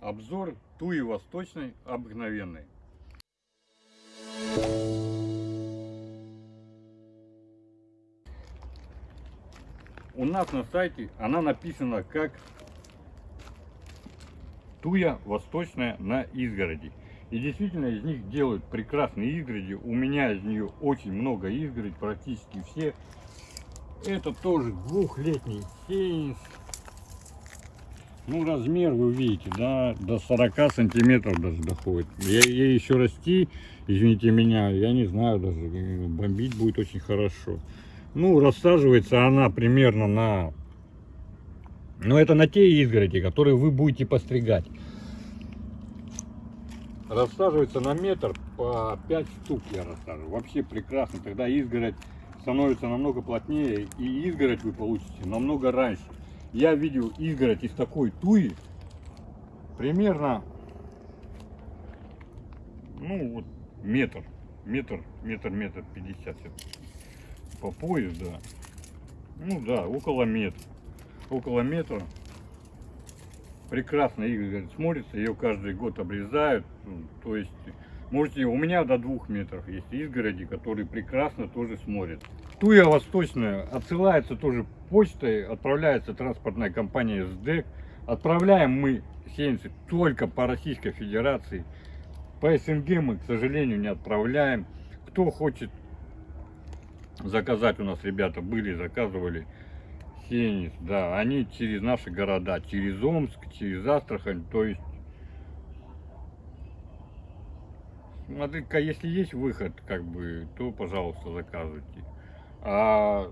Обзор туи восточной обыкновенной. У нас на сайте она написана как туя восточная на изгороди. И действительно из них делают прекрасные изгороди. У меня из нее очень много изгородей, практически все. Это тоже двухлетний сеянс. Ну, размер вы видите, да, до 40 сантиметров даже доходит. Я, ей еще расти, извините меня, я не знаю даже, бомбить будет очень хорошо. Ну, рассаживается она примерно на... Ну, это на те изгороди, которые вы будете постригать. Рассаживается на метр по 5 штук я рассаживаю. Вообще прекрасно. Тогда изгородь становится намного плотнее. И изгородь вы получите намного раньше. Я видел изгородь из такой туи. Примерно, ну вот метр. Метр, метр, метр пятьдесят по пояс, да. Ну да, около метра. Около метра. Прекрасно игры смотрится, ее каждый год обрезают. То есть, можете, у меня до двух метров есть изгороди, которые прекрасно тоже смотрят. Туя восточная отсылается тоже почтой, отправляется транспортная компания СДЭК. Отправляем мы сеянцы только по Российской Федерации. По СНГ мы, к сожалению, не отправляем. Кто хочет заказать у нас ребята были, заказывали сенис, да, они через наши города, через Омск, через Астрахань, то есть, смотри-ка, если есть выход, как бы, то, пожалуйста, заказывайте. А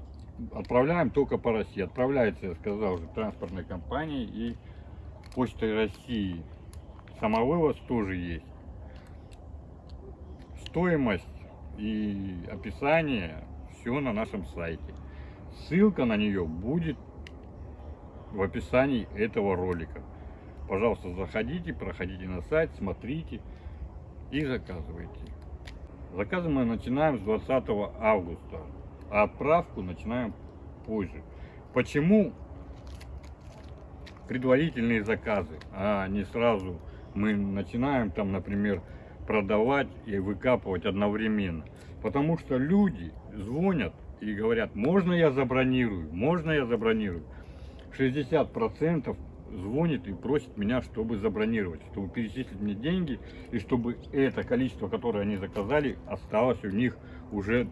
отправляем только по России. Отправляется, я сказал уже, транспортной компанией и почтой России. Самовывоз тоже есть. Стоимость и описание все на нашем сайте. Ссылка на нее будет в описании этого ролика. Пожалуйста, заходите, проходите на сайт, смотрите и заказывайте. Заказы мы начинаем с 20 августа, а отправку начинаем позже. Почему предварительные заказы, а не сразу мы начинаем там, например, продавать и выкапывать одновременно? Потому что люди звонят и говорят, можно я забронирую, можно я забронирую. 60% звонит и просит меня, чтобы забронировать, чтобы перечислить мне деньги, и чтобы это количество, которое они заказали, осталось у них уже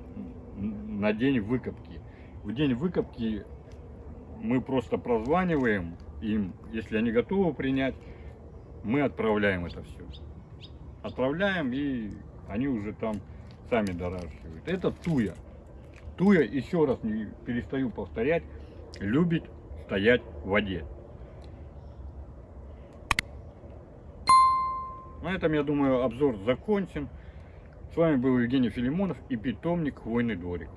на день выкопки. В день выкопки мы просто прозваниваем им, если они готовы принять, мы отправляем это все. Отправляем, и они уже там сами доращивают. Это туя. Туя, еще раз не перестаю повторять, любит стоять в воде. На этом, я думаю, обзор закончен. С вами был Евгений Филимонов и питомник Хвойный дворик.